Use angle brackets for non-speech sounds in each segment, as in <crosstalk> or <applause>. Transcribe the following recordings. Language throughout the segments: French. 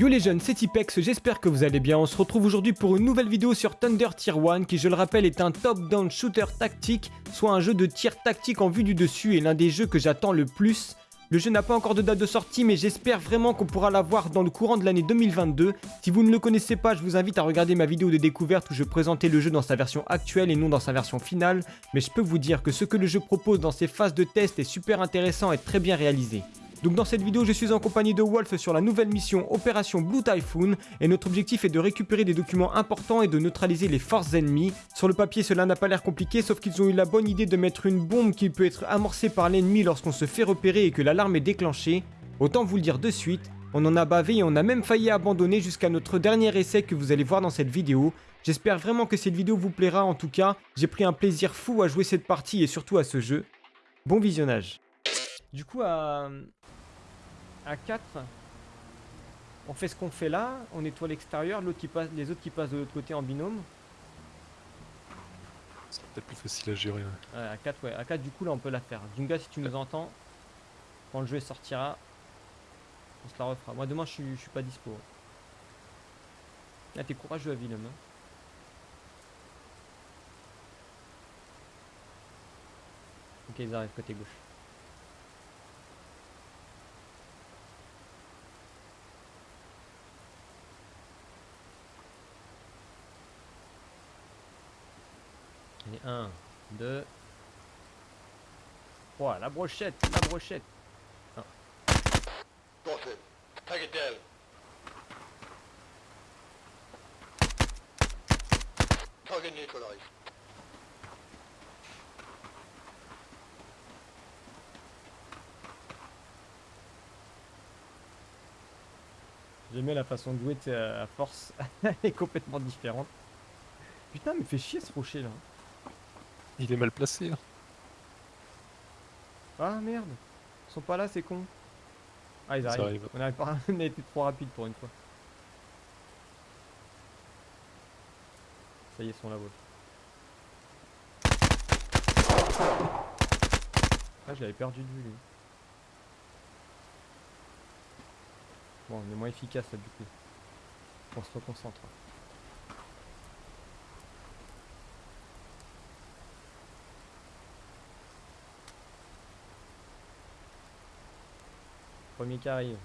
Yo les jeunes, c'est Tipex, j'espère que vous allez bien. On se retrouve aujourd'hui pour une nouvelle vidéo sur Thunder Tier 1 qui je le rappelle est un top-down shooter tactique, soit un jeu de tir tactique en vue du dessus et l'un des jeux que j'attends le plus. Le jeu n'a pas encore de date de sortie mais j'espère vraiment qu'on pourra l'avoir dans le courant de l'année 2022. Si vous ne le connaissez pas, je vous invite à regarder ma vidéo de découverte où je présentais le jeu dans sa version actuelle et non dans sa version finale. Mais je peux vous dire que ce que le jeu propose dans ses phases de test est super intéressant et très bien réalisé. Donc dans cette vidéo, je suis en compagnie de Wolf sur la nouvelle mission Opération Blue Typhoon et notre objectif est de récupérer des documents importants et de neutraliser les forces ennemies. Sur le papier, cela n'a pas l'air compliqué, sauf qu'ils ont eu la bonne idée de mettre une bombe qui peut être amorcée par l'ennemi lorsqu'on se fait repérer et que l'alarme est déclenchée. Autant vous le dire de suite, on en a bavé et on a même failli abandonner jusqu'à notre dernier essai que vous allez voir dans cette vidéo. J'espère vraiment que cette vidéo vous plaira en tout cas, j'ai pris un plaisir fou à jouer cette partie et surtout à ce jeu. Bon visionnage. Du coup, à, à 4, on fait ce qu'on fait là, on nettoie l'extérieur, passe, les autres qui passent de l'autre côté en binôme. C'est peut-être plus facile à gérer. Ouais, à 4, ouais. À 4, du coup, là, on peut la faire. Junga, si tu nous entends, quand le jeu sortira, on se la refera. Moi, demain, je suis, je suis pas dispo. Là, t'es courageux à Willem. Hein. Ok, ils arrivent côté gauche. Allez, 1, 2, 3. La brochette, la brochette. J'aimais la façon de jouer à force. <laughs> Elle est complètement différente. Putain, mais fait chier ce rocher là. Il est mal placé. hein. Ah merde. Ils sont pas là, c'est con. Ah, ils arrivent. arrive. On, arrive pas... <laughs> on a été trop rapide pour une fois. Ça y est, ils sont là, Wolf. Ah, je l'avais perdu de vue, lui. Bon, on est moins efficace là, du coup. On se reconcentre. Premier qui arrive.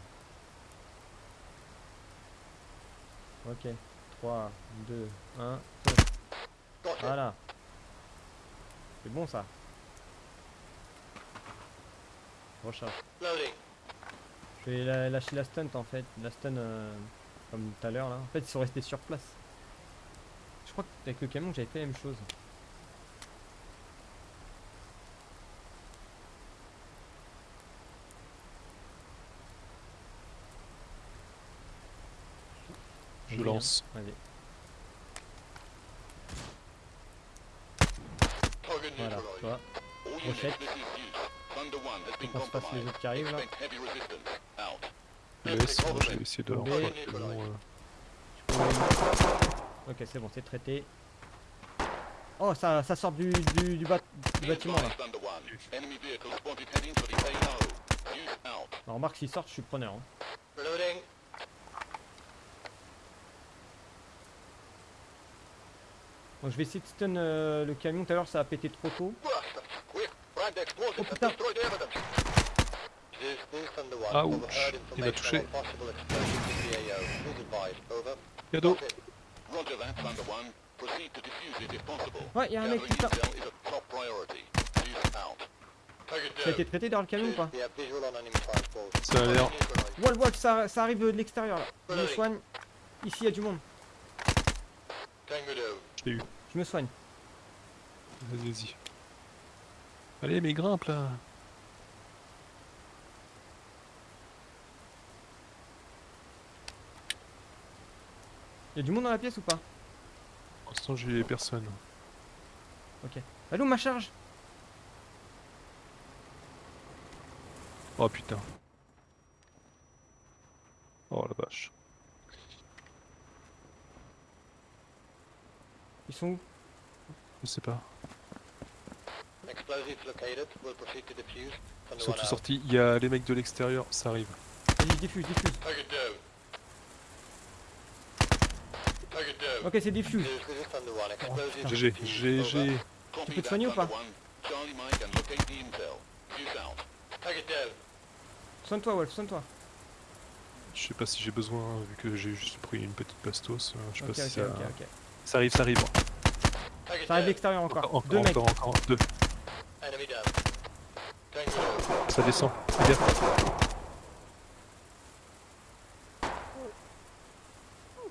Ok. 3, 2, 1. Got it. Voilà. C'est bon ça. Recharge. Je vais lâcher la stunt en fait. La stun euh, comme tout à l'heure là. En fait ils sont restés sur place. Je crois qu'avec le camion j'avais fait la même chose. Je lance. Allez. Voilà, toi. Rochette. this is Hughes. Thunder 1 has been Faut qu'on se fasse les autres qui arrivent là. Laisse, moi, je vais essayer de Tombé. refaire le camion, euh, Ok c'est bon c'est traité. Oh ça, ça sort du, du, du, bat- du bâtiment là. Advise Thunder 1. Enemy vehicle spotted heading for the AO. Hughes out. Alors remarque s'ils sortent je suis preneur. hein. Donc je vais essayer de stun euh, le camion, tout à l'heure ça a pété trop tôt. Oh, putain. 1. Ouch. Overheard Il m'a information touché. about possible explosions in the AO. Please advise. Over. Cadeau. Got it. Roger that, Thunder 1. Proceed to defuse it if possible. Ouais, y a un mec putain. Ça a été traité dans le camion ou pas. Ça a l'air. Wolf, Wolf, ça, ça arrive de l'extérieur là. Je me soigne. Ici il y a du monde. Je l'ai eu. Je me soigne. Vas-y, vas-y. Allez, mais grimpe là. Il y a du monde dans la pièce ou pas? Pour l'instant, j'ai personne. Ok. Allô ma charge? Oh putain. Oh la vache. Ils sont où Je sais pas. Explosives located. We'll proceed to defuse. Ils sont tous sortis. Il y a les mecs de l'extérieur, ça arrive. Vas-y, diffuse, diffuse. Ok, c'est diffuse. GG, defused. GG. Copy peux te soigner ou pas. Soigne-toi, Wolf, soigne-toi. Je sais pas si j'ai besoin, vu que j'ai juste pris une petite bastos. euh, Je sais pas si ça... ça arrive, ça arrive. Ça arrive l'extérieur encore. Encore, Deux mecs. encore, encore, deux. Down. Tango. Ça descend. Fais gaffe.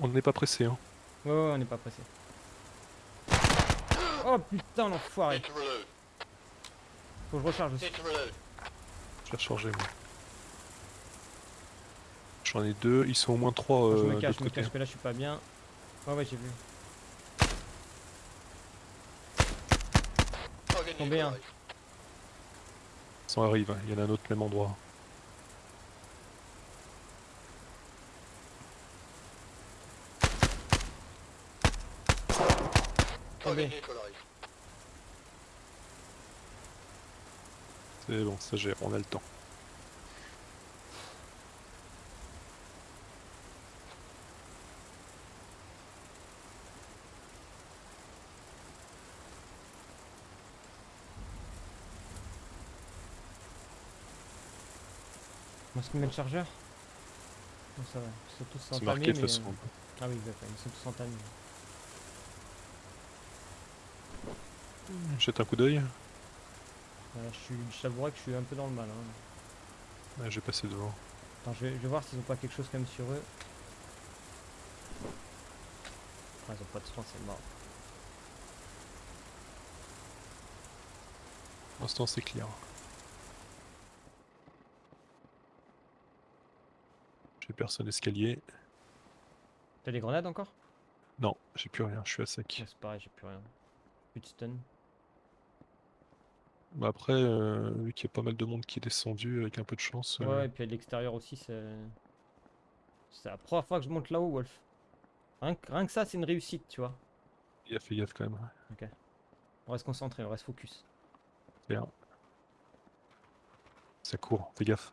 On n'est pas pressé, hein. Ouais, ouais, on n'est pas pressé. Oh putain, l'enfoiré. Faut que je recharge aussi. Je vais recharger, moi. J'en ai deux, ils sont au moins trois je euh, me de cache, je me cache, que là je suis pas bien. Ouais, ouais, j'ai vu. Tombé un. Ça arrive, hein, il y en a un autre même endroit. Tombé. C'est bon, ça gère, on a le temps. On va se met le chargeur Non, ça va. Ils sont tous entamés. marqué de mais, façon. euh, Ah oui, d'accord, ils sont tous entamés. Jette un coup d'œil. Ouais, je suis- je t'avouerai que je suis un peu dans le mal. Hein. Ouais, je vais passer devant. Attends, je vais, je vais voir s'ils ont pas quelque chose quand même sur eux. Ah, ils ont pas de soin, c'est mort. Pour l'instant, c'est clear. J'ai personne escalier. T'as des grenades encore? Non, j'ai plus rien, je suis à sec. Ouais, C'est pareil, j'ai plus rien. Plus de stun. Bah après, euh, vu qu'il y a pas mal de monde qui est descendu avec un peu de chance, euh, Ouais, et puis à l'extérieur aussi, c'est. C'est la première fois que je monte là-haut, Wolf. Rien que, rien que ça, c'est une réussite, tu vois. il a fait gaffe quand même. On reste concentré, on reste focus. Bien. Ça court, fais gaffe.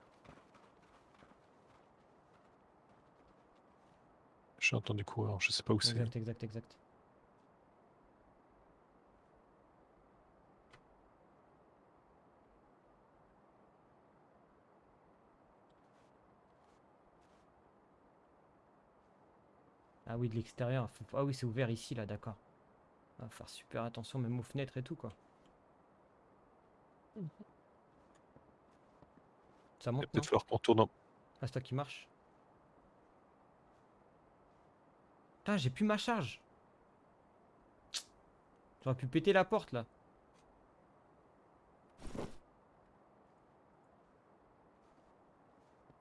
J'ai entendu courir, je sais pas où c'est. Exact, exact, exact. Ah oui, de l'extérieur. faut- Ah oui, c'est ouvert ici, là, d'accord. Va faire super attention, même aux fenêtres et tout, quoi. Ça Il va monte, peut-être falloir qu'on tourne en... Ah, c'est toi qui marche. Putain, j'ai plus ma charge. J'aurais pu péter la porte là.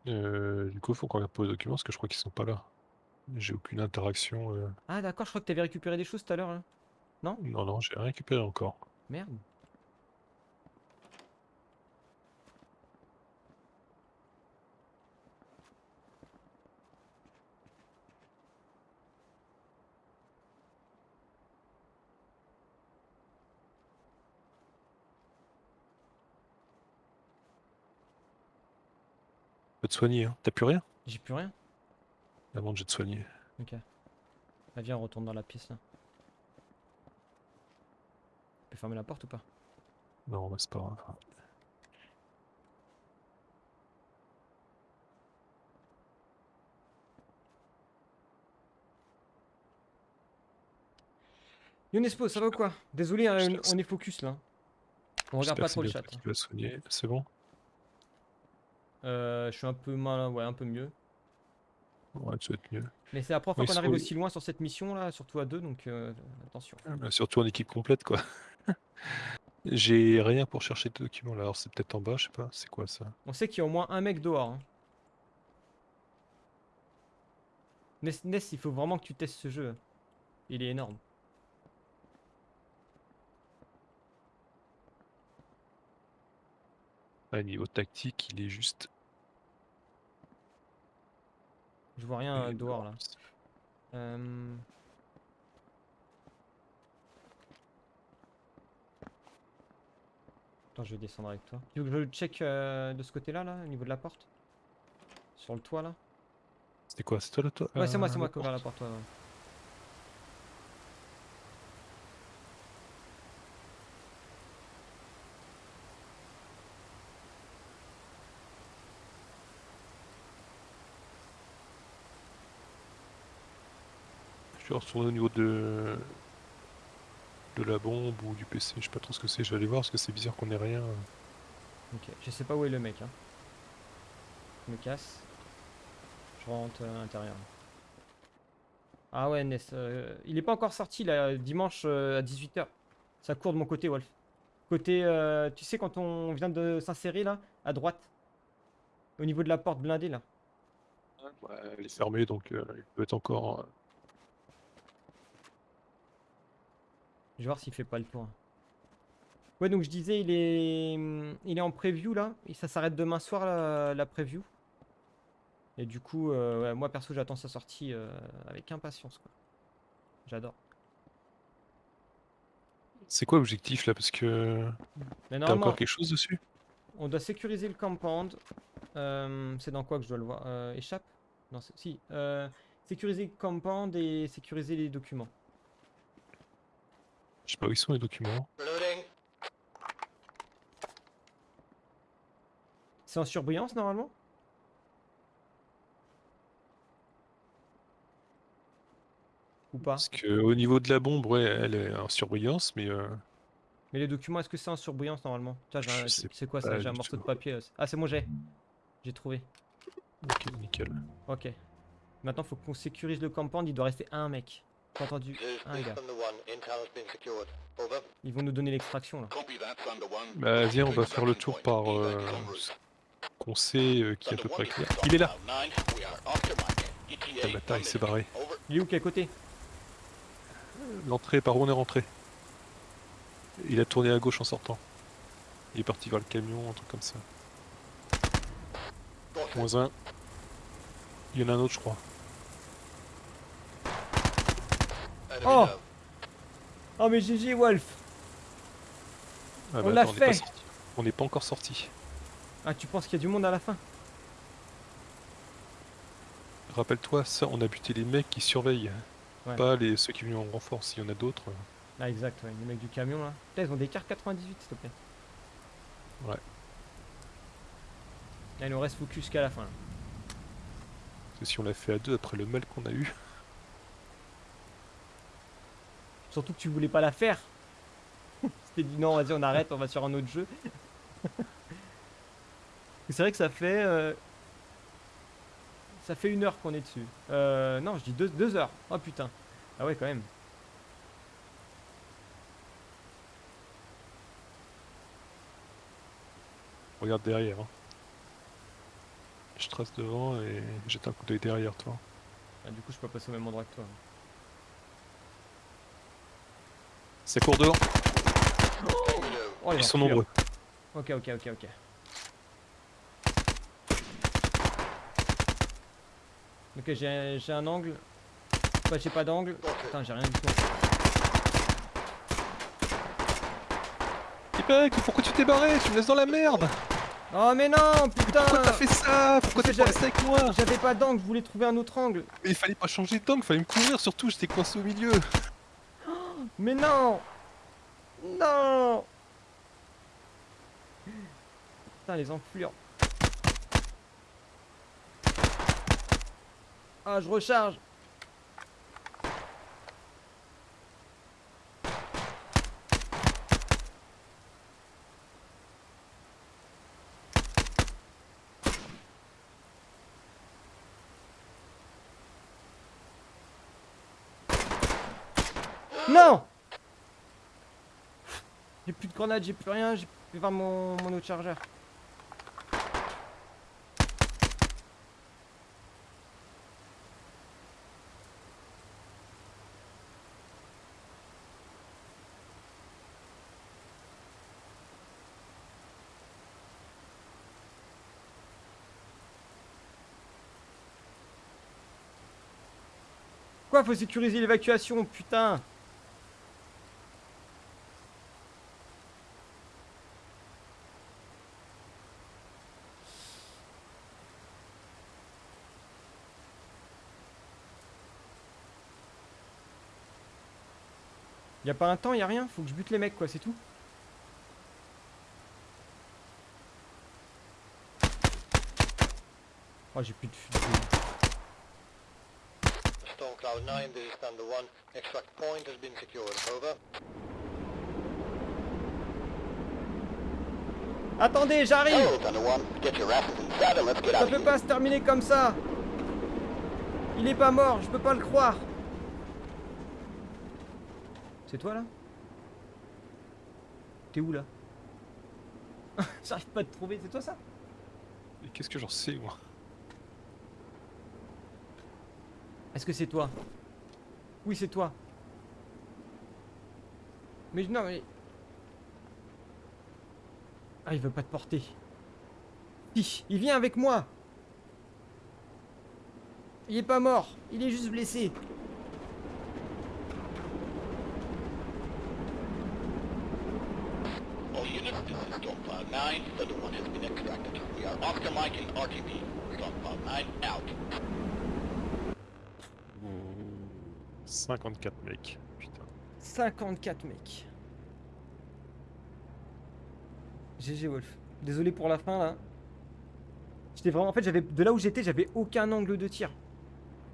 Euh, du coup, faut qu'on regarde pour les documents parce que je crois qu'ils sont pas là. J'ai aucune interaction. euh. Ah d'accord, je crois que t'avais récupéré des choses tout à l'heure. là. Non, non, j'ai rien récupéré encore. Merde. Te soigner, hein. T'as plus rien? J'ai plus rien. Avant de je vais te soigner. Ok. Ah, viens, on retourne dans la pièce là. Tu peux fermer la porte ou pas? Non, bah, c'est pas grave. Younespo, ça va ou quoi? Désolé, hein, on- est focus là. On regarde pas trop le chat. soigner. C'est bon? Euh, je suis un peu mal, ouais, un peu mieux. Ouais, tu vas être mieux. Mais c'est la première fois qu'on arrive aussi loin sur cette mission là, surtout à deux, donc euh, attention. Euh, Surtout en équipe complète, quoi. <laughs> J'ai rien pour chercher tes documents là. Alors, c'est peut-être en bas, je sais pas. C'est quoi ça? On sait qu'il y a au moins un mec dehors. hein. Ness, Ness, il faut vraiment que tu testes ce jeu. Il est énorme. Ah, niveau tactique, il est juste. Je vois rien euh, dehors là. Euh, Attends, je vais descendre avec toi. Tu veux que je check euh, de ce côté-là, là, au niveau de la porte? Sur le toit là? C'était quoi? C'est toi là, toi Ouais, c'est moi, euh, c'est moi qui ouvert la porte porte. ouais, ouais. Je vais retourner au niveau de de la bombe ou du PC, je sais pas trop ce que c'est, je vais aller voir parce que c'est bizarre qu'on ait rien. Ok, je sais pas où est le mec. Hein. Je me casse. Je rentre à l'intérieur. Ah ouais, Ness. euh, il est pas encore sorti là, dimanche euh, à 18h. Ça court de mon côté, Wolf. Côté, euh, tu sais, quand on vient de s'insérer là, à droite? Au niveau de la porte blindée là. Ouais, elle est fermée donc euh, il peut être encore. Je vais voir s'il fait pas le tour. Ouais, donc je disais, il est, il est en preview là. Et ça s'arrête demain soir la, la preview. Et du coup, euh, ouais, moi perso, j'attends sa sortie euh, avec impatience quoi. J'adore. C'est quoi l'objectif là? Parce que t'as encore quelque chose dessus? on doit sécuriser le compound. Euh, c'est dans quoi que je dois le voir? Euh, Échappe? Non, si. sécuriser le compound et sécuriser les documents. Je sais pas où ils sont les documents. C'est en surbrillance normalement? Ou pas? Parce que au niveau de la bombe, ouais, elle est en surbrillance, mais euh, Mais les documents, est-ce que c'est en surbrillance normalement? C'est quoi ça? J'ai un morceau de papier. là. Ah, c'est bon, j'ai. J'ai trouvé. ok, nickel. Ok. Maintenant, faut qu'on sécurise le compound. Il doit rester un mec. T'as entendu Un gars. Ils vont nous donner l'extraction là. Bah viens, on va faire le tour par euh, qu'on sait euh, qui est à peu près clair. Il est là. ETA Le bâtard, il s'est barré. Il est où Quel côté? L'entrée, par où on est rentré? Il a tourné à gauche en sortant. Il est parti vers le camion, un truc comme ça. Moins un. Il y en a un autre, je crois. Oh. Oh, mais GG Wolf Ah On bah l'a n'est pas fait. sorti. On n'est pas encore sorti. Ah, tu penses qu'il y a du monde à la fin? Rappelle-toi, ça, on a buté les mecs qui surveillent. Ouais. Pas les ceux qui viennent en renfort. S'il y en a d'autres. Ah, exact, ouais. Les mecs du camion là. Putain, ils ont des cartes 98, s'il te plaît. Ouais. Là, il nous reste focus qu'à la fin. là. Parce que si on l'a fait à deux après le mal qu'on a eu. Surtout que tu voulais pas la faire. <laughs> C'était dit non, vas-y, on arrête, on va sur un autre jeu. <laughs> C'est vrai que ça fait. euh, Ça fait une heure qu'on est dessus. Euh, non, je dis deux, deux heures. Oh putain. Ah ouais, quand même. Regarde derrière. hein. Je trace devant et jette un coup d'œil derrière toi. Ah, du coup, je peux passer au même endroit que toi. Ça court down. Oh, les Ils sont nombreux. Ok, ok, ok, ok. Ok, j'ai j'ai un angle. Bah, j'ai pas d'angle? Putain, j'ai rien du tout. Ipac, pourquoi tu t'es barré? Tu me laisses dans la merde Oh, mais non, putain Pourquoi t'as fait ça? Pourquoi t'es resté avec moi? J'avais pas d'angle, je voulais trouver un autre angle. Mais il fallait pas changer d'angle, fallait me couvrir surtout, j'étais coincé au milieu. Mais non. Non. Putain, les enflures. Ah, je recharge. Non J'ai plus de grenades, j'ai plus rien, j'ai plus voir mon, mon autre chargeur. Quoi, faut sécuriser l'évacuation, putain Y a pas un temps, y a rien, faut que je bute les mecs quoi, c'est tout. Oh j'ai plus de fusil. on Cloud 9, this is Thunder 1. Extract point has been secured. Over. Attendez, j'arrive Hello, Thunder 1. Get your asses inside and let's get Ça peut pas se terminer comme ça Il est pas mort, je peux pas le croire C'est toi là? T'es où là? <laughs> J'arrive pas à te trouver, c'est toi ça? Et qu'est-ce que j'en sais, moi? Est-ce que c'est toi? Oui, c'est toi. Mais non, mais. Ah, il veut pas te porter. Il vient avec moi. Il est pas mort, il est juste blessé. All units, this is Storm Cloud 9. Thunder 1 has been extracted. We are Oscar Mike Cloud 9 out. 54 mecs. Putain. 54 mecs. GG Wolf. Désolé pour la fin là. J'étais vraiment. En fait, j'avais. De là où j'étais, j'avais aucun angle de tir.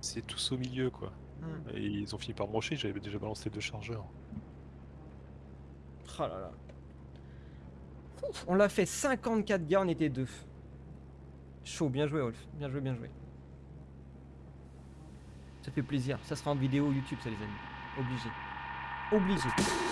C'est tous au milieu, quoi. Hmm. Et ils ont fini par me j'avais déjà balancé deux chargeurs. Oh là là. On l'a fait 54 gars, on était deux. Chaud, bien joué Wolf. Bien joué, bien joué. Ça fait plaisir. Ça sera en vidéo YouTube, ça les amis. Obligé. Obligé.